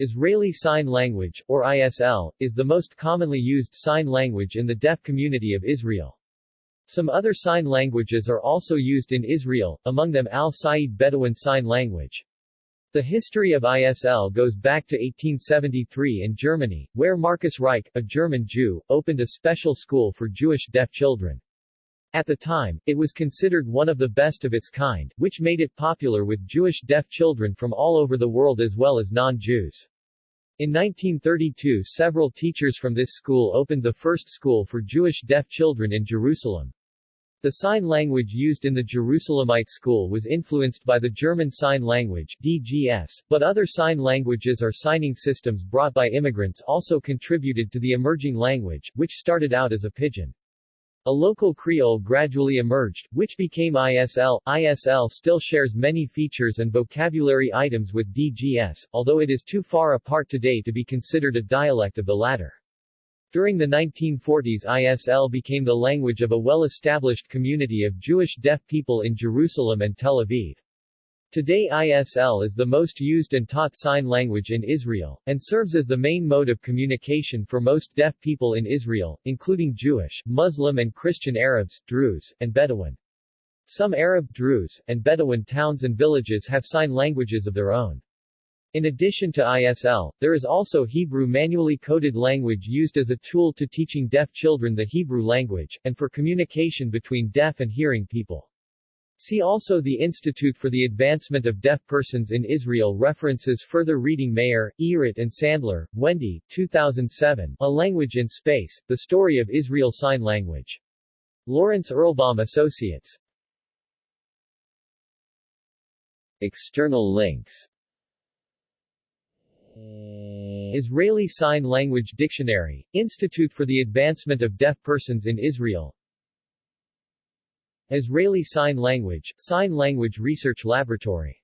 Israeli Sign Language, or ISL, is the most commonly used sign language in the deaf community of Israel. Some other sign languages are also used in Israel, among them Al-Sayyid Bedouin Sign Language. The history of ISL goes back to 1873 in Germany, where Marcus Reich, a German Jew, opened a special school for Jewish deaf children. At the time, it was considered one of the best of its kind, which made it popular with Jewish deaf children from all over the world as well as non-Jews. In 1932 several teachers from this school opened the first school for Jewish deaf children in Jerusalem. The sign language used in the Jerusalemite school was influenced by the German Sign Language DGS, but other sign languages or signing systems brought by immigrants also contributed to the emerging language, which started out as a pidgin. A local Creole gradually emerged, which became ISL. ISL still shares many features and vocabulary items with DGS, although it is too far apart today to be considered a dialect of the latter. During the 1940s ISL became the language of a well-established community of Jewish deaf people in Jerusalem and Tel Aviv. Today ISL is the most used and taught sign language in Israel, and serves as the main mode of communication for most deaf people in Israel, including Jewish, Muslim and Christian Arabs, Druze, and Bedouin. Some Arab, Druze, and Bedouin towns and villages have sign languages of their own. In addition to ISL, there is also Hebrew manually coded language used as a tool to teaching deaf children the Hebrew language, and for communication between deaf and hearing people. See also the Institute for the Advancement of Deaf Persons in Israel References Further reading Meir, Irit and Sandler, Wendy, 2007, A Language in Space, The Story of Israel Sign Language. Lawrence Erlbaum Associates. External links Israeli Sign Language Dictionary, Institute for the Advancement of Deaf Persons in Israel Israeli Sign Language, Sign Language Research Laboratory